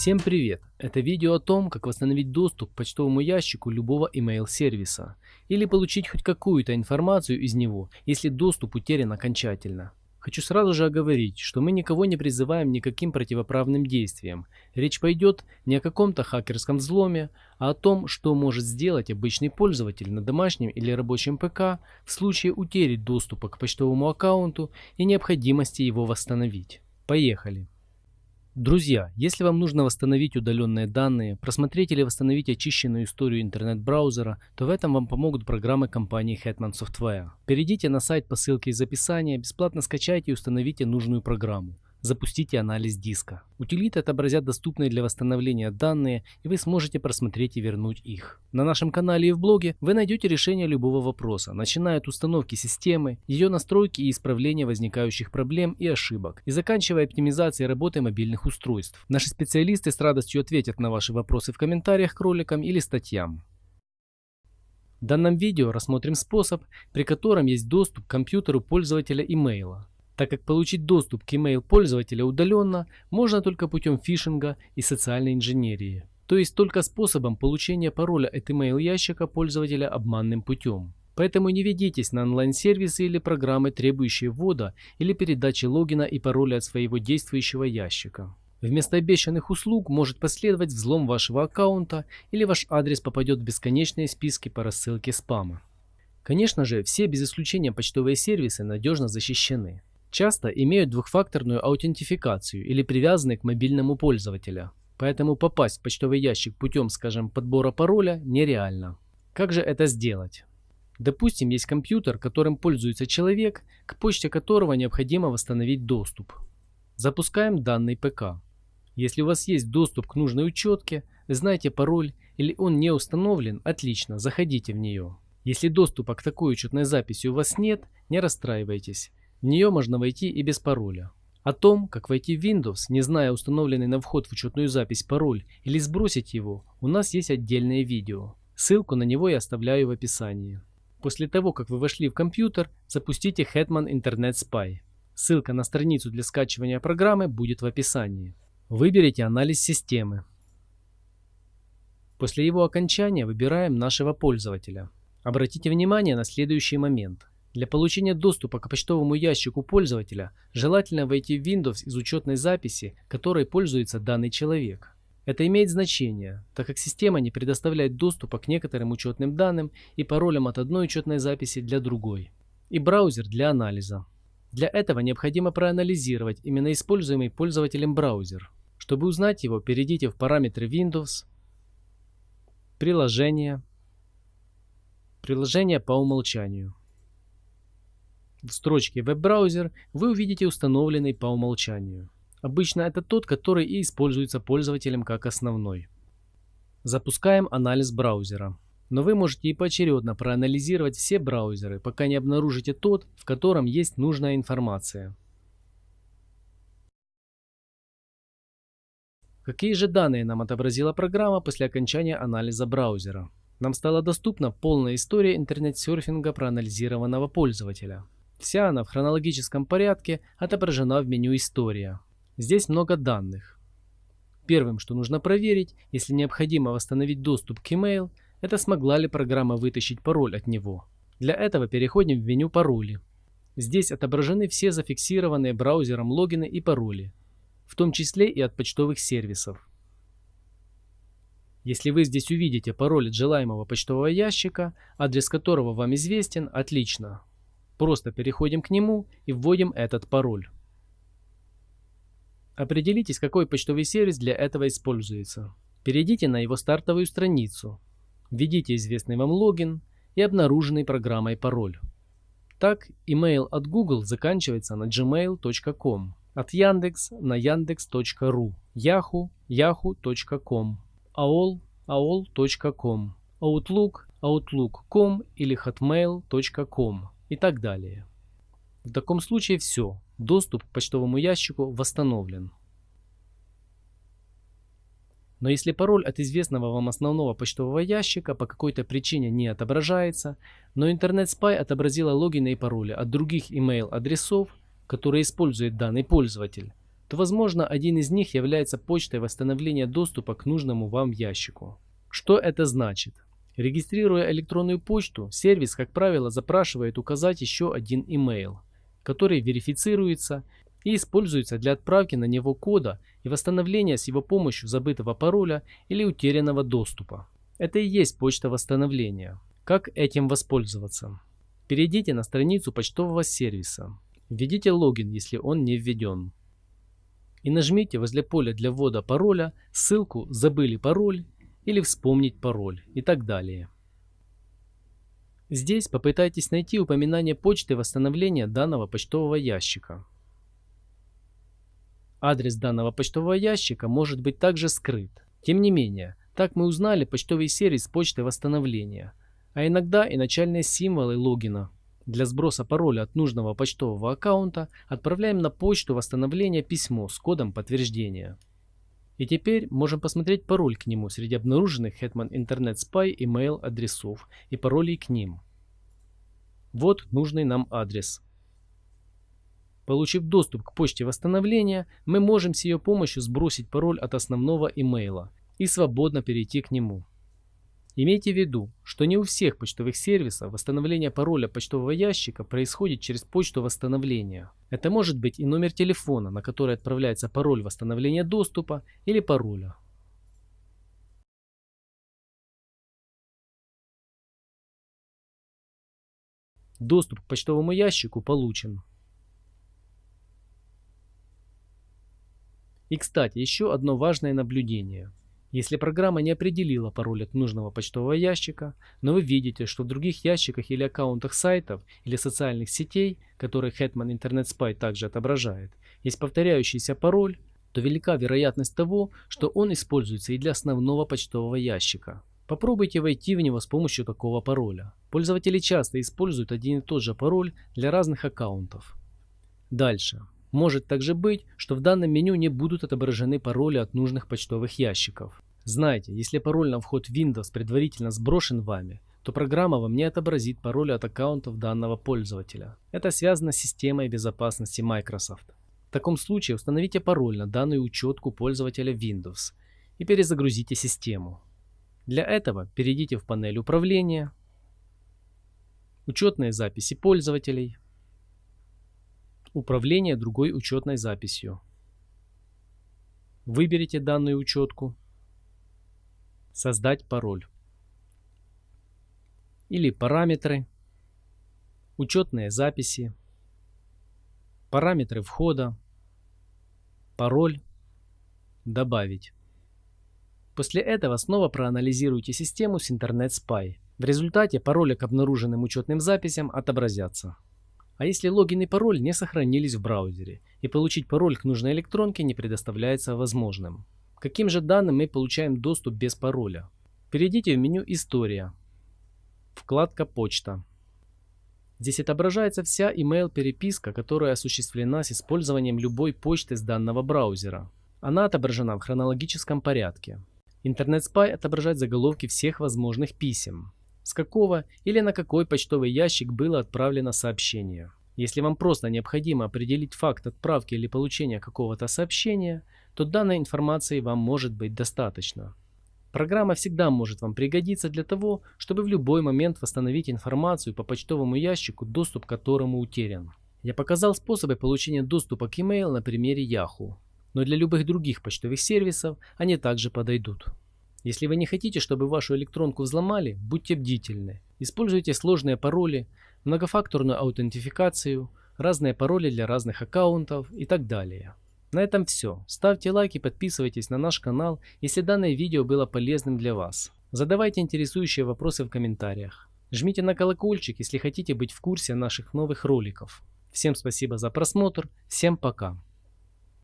Всем привет! Это видео о том, как восстановить доступ к почтовому ящику любого email сервиса или получить хоть какую-то информацию из него, если доступ утерян окончательно. Хочу сразу же оговорить, что мы никого не призываем никаким противоправным действиям. Речь пойдет не о каком-то хакерском взломе, а о том, что может сделать обычный пользователь на домашнем или рабочем ПК в случае утери доступа к почтовому аккаунту и необходимости его восстановить. Поехали! Друзья, если вам нужно восстановить удаленные данные, просмотреть или восстановить очищенную историю интернет-браузера, то в этом вам помогут программы компании Hetman Software. Перейдите на сайт по ссылке из описания, бесплатно скачайте и установите нужную программу. Запустите анализ диска. Утилиты отобразят доступные для восстановления данные, и вы сможете просмотреть и вернуть их. На нашем канале и в блоге вы найдете решение любого вопроса, начиная от установки системы, ее настройки и исправления возникающих проблем и ошибок, и заканчивая оптимизацией работы мобильных устройств. Наши специалисты с радостью ответят на ваши вопросы в комментариях к роликам или статьям. В данном видео рассмотрим способ, при котором есть доступ к компьютеру пользователя имейла так как получить доступ к email пользователя удаленно можно только путем фишинга и социальной инженерии, то есть только способом получения пароля от email ящика пользователя обманным путем. Поэтому не ведитесь на онлайн-сервисы или программы, требующие ввода или передачи логина и пароля от своего действующего ящика. Вместо обещанных услуг может последовать взлом вашего аккаунта или ваш адрес попадет в бесконечные списки по рассылке спама. Конечно же, все без исключения почтовые сервисы надежно защищены часто имеют двухфакторную аутентификацию или привязаны к мобильному пользователя. Поэтому попасть в почтовый ящик путем, скажем, подбора пароля нереально. Как же это сделать? Допустим, есть компьютер, которым пользуется человек, к почте которого необходимо восстановить доступ. Запускаем данный ПК. Если у вас есть доступ к нужной учетке, вы знаете пароль или он не установлен, отлично, заходите в нее. Если доступа к такой учетной записи у вас нет, не расстраивайтесь. В нее можно войти и без пароля. О том, как войти в Windows, не зная установленный на вход в учетную запись пароль или сбросить его, у нас есть отдельное видео. Ссылку на него я оставляю в описании. После того, как вы вошли в компьютер, запустите Hetman Internet Spy. Ссылка на страницу для скачивания программы будет в описании. Выберите анализ системы. После его окончания выбираем нашего пользователя. Обратите внимание на следующий момент. Для получения доступа к почтовому ящику пользователя желательно войти в Windows из учетной записи, которой пользуется данный человек. Это имеет значение, так как система не предоставляет доступа к некоторым учетным данным и паролям от одной учетной записи для другой. И браузер для анализа. Для этого необходимо проанализировать именно используемый пользователем браузер. Чтобы узнать его, перейдите в параметры Windows, приложения, приложение по умолчанию. В строчке «Веб-браузер» вы увидите установленный по умолчанию. Обычно это тот, который и используется пользователем как основной. Запускаем анализ браузера. Но вы можете и поочередно проанализировать все браузеры, пока не обнаружите тот, в котором есть нужная информация. Какие же данные нам отобразила программа после окончания анализа браузера? Нам стала доступна полная история интернет-серфинга проанализированного пользователя. Вся она в хронологическом порядке отображена в меню «История». Здесь много данных. Первым, что нужно проверить, если необходимо восстановить доступ к email, это смогла ли программа вытащить пароль от него. Для этого переходим в меню «Пароли». Здесь отображены все зафиксированные браузером логины и пароли, в том числе и от почтовых сервисов. Если вы здесь увидите пароль от желаемого почтового ящика, адрес которого вам известен, отлично, Просто переходим к нему и вводим этот пароль. Определитесь, какой почтовый сервис для этого используется. Перейдите на его стартовую страницу, введите известный вам логин и обнаруженный программой пароль. Так, email от Google заканчивается на gmail.com, от Яндекс на yandex.ru, Yahoo – yahoo.com, AOL – aol.com, Outlook – outlook.com или hotmail.com и так далее. В таком случае все, доступ к почтовому ящику восстановлен. Но если пароль от известного вам основного почтового ящика по какой-то причине не отображается, но интернет Spy отобразила логины и пароли от других email адресов, которые использует данный пользователь, то возможно один из них является почтой восстановления доступа к нужному вам ящику. Что это значит? Регистрируя электронную почту, сервис, как правило, запрашивает указать еще один email, который верифицируется и используется для отправки на него кода и восстановления с его помощью забытого пароля или утерянного доступа. Это и есть почта восстановления. Как этим воспользоваться? Перейдите на страницу почтового сервиса. Введите логин, если он не введен. И нажмите возле поля для ввода пароля ссылку «Забыли пароль» или «Вспомнить пароль» и так далее. Здесь попытайтесь найти упоминание почты восстановления данного почтового ящика. Адрес данного почтового ящика может быть также скрыт. Тем не менее, так мы узнали почтовый сервис почты восстановления, а иногда и начальные символы логина. Для сброса пароля от нужного почтового аккаунта отправляем на почту восстановления письмо с кодом подтверждения. И теперь можем посмотреть пароль к нему среди обнаруженных Hetman Internet Spy email адресов и паролей к ним. Вот нужный нам адрес. Получив доступ к почте восстановления, мы можем с ее помощью сбросить пароль от основного имейла и свободно перейти к нему. Имейте в виду, что не у всех почтовых сервисов восстановление пароля почтового ящика происходит через почту восстановления. Это может быть и номер телефона, на который отправляется пароль восстановления доступа или пароля. Доступ к почтовому ящику получен. И кстати, еще одно важное наблюдение. Если программа не определила пароль от нужного почтового ящика, но вы видите, что в других ящиках или аккаунтах сайтов или социальных сетей, которые Hetman Internet Spy также отображает, есть повторяющийся пароль, то велика вероятность того, что он используется и для основного почтового ящика. Попробуйте войти в него с помощью такого пароля. Пользователи часто используют один и тот же пароль для разных аккаунтов. Дальше. Может также быть, что в данном меню не будут отображены пароли от нужных почтовых ящиков. Знайте, если пароль на вход Windows предварительно сброшен вами, то программа вам не отобразит пароли от аккаунтов данного пользователя. Это связано с системой безопасности Microsoft. В таком случае установите пароль на данную учетку пользователя Windows и перезагрузите систему. Для этого перейдите в панель управления, учетные записи пользователей, Управление другой учетной записью. Выберите данную учетку. Создать пароль. Или параметры. Учетные записи. Параметры входа. Пароль. Добавить. После этого снова проанализируйте систему с Spy. В результате пароли к обнаруженным учетным записям отобразятся. А если логин и пароль не сохранились в браузере, и получить пароль к нужной электронке не предоставляется возможным. Каким же данным мы получаем доступ без пароля? Перейдите в меню «История», вкладка «Почта». Здесь отображается вся email-переписка, которая осуществлена с использованием любой почты с данного браузера. Она отображена в хронологическом порядке. Internet Spy отображает заголовки всех возможных писем, с какого или на какой почтовый ящик было отправлено сообщение. Если вам просто необходимо определить факт отправки или получения какого-то сообщения, то данной информации вам может быть достаточно. Программа всегда может вам пригодиться для того, чтобы в любой момент восстановить информацию по почтовому ящику, доступ к которому утерян. Я показал способы получения доступа к email на примере Yahoo, но для любых других почтовых сервисов они также подойдут. Если вы не хотите, чтобы вашу электронку взломали, будьте бдительны. Используйте сложные пароли, многофакторную аутентификацию, разные пароли для разных аккаунтов и так далее. На этом все. Ставьте лайк и подписывайтесь на наш канал, если данное видео было полезным для вас. Задавайте интересующие вопросы в комментариях. Жмите на колокольчик, если хотите быть в курсе наших новых роликов. Всем спасибо за просмотр, всем пока.